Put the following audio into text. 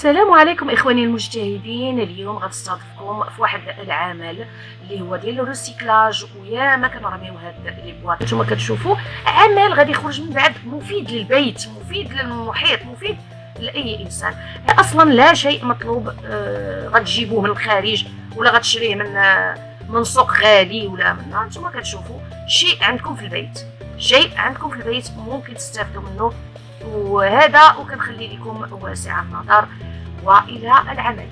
السلام عليكم إخواني المجتهدين. اليوم غنستضيفكم في واحد العمل اللي هو ديال الريسيكلاج ويا ما كنرميو هاد لي بواط. نتوما كتشوفوا عمل غادي يخرج من بعد مفيد للبيت مفيد للمحيط مفيد لأي إنسان. أصلا لا شيء مطلوب آه غتجيبوه من الخارج ولا غتشريه من آه من سوق غالي ولا من نتوما كتشوفوا شيء عندكم في البيت شيء عندكم في البيت ممكن تستافدوا منه وهذا وكنخلي لكم واسع النظر. وإلى العمل.